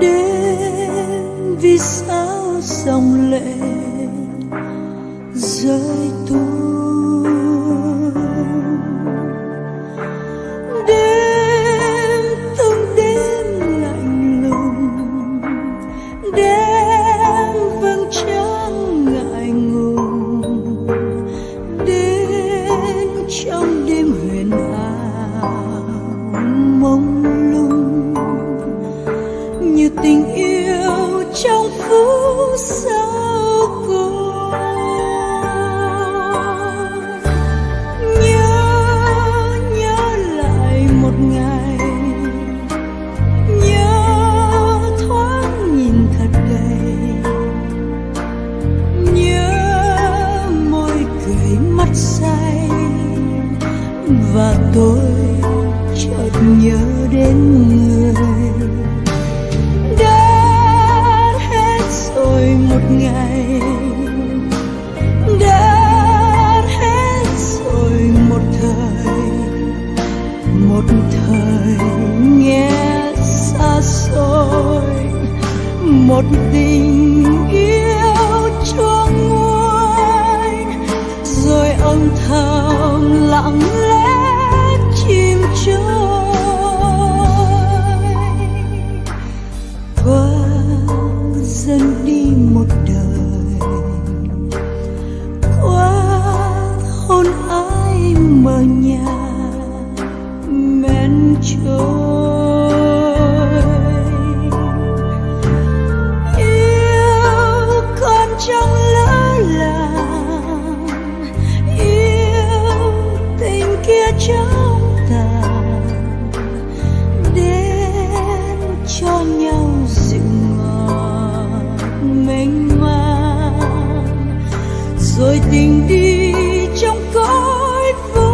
đêm vì sao dòng lệ rơi tuôn như tình yêu trong phút giây. Một tình yêu cho nguôi. Rồi âm thầm lặng lẽ chìm trôi. Qua dần đi một đời. Qua hôn ai mờ nhạt men trôi. Trong lỡ làng, yêu tình kia trong tàn, đến cho nhau dịu ngọt mênh mang. Rồi tình đi trong cõi vô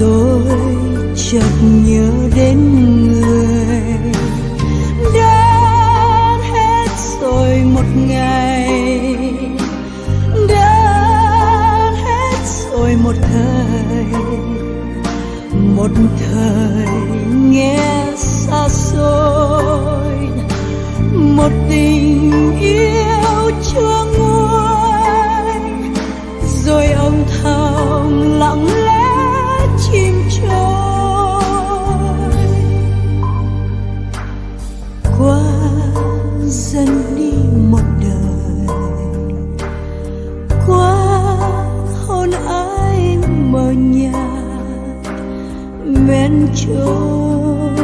tôi chợt nhớ đến người. Đã hết rồi một ngày. Đã hết rồi một thời. Một thời nghe xa xôi. trôi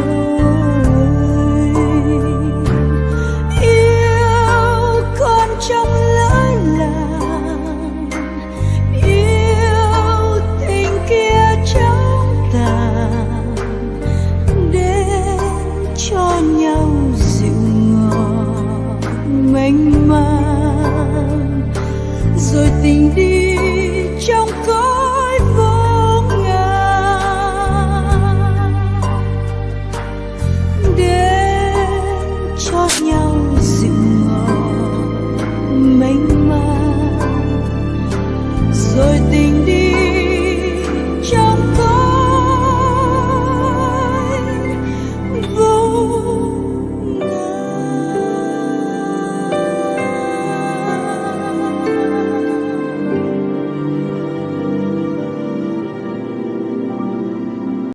yêu con trong lỡ làng, yêu tình kia trong tàn, đến cho nhau dịu ngọt, mênh mang. Rồi tình đi trong cơn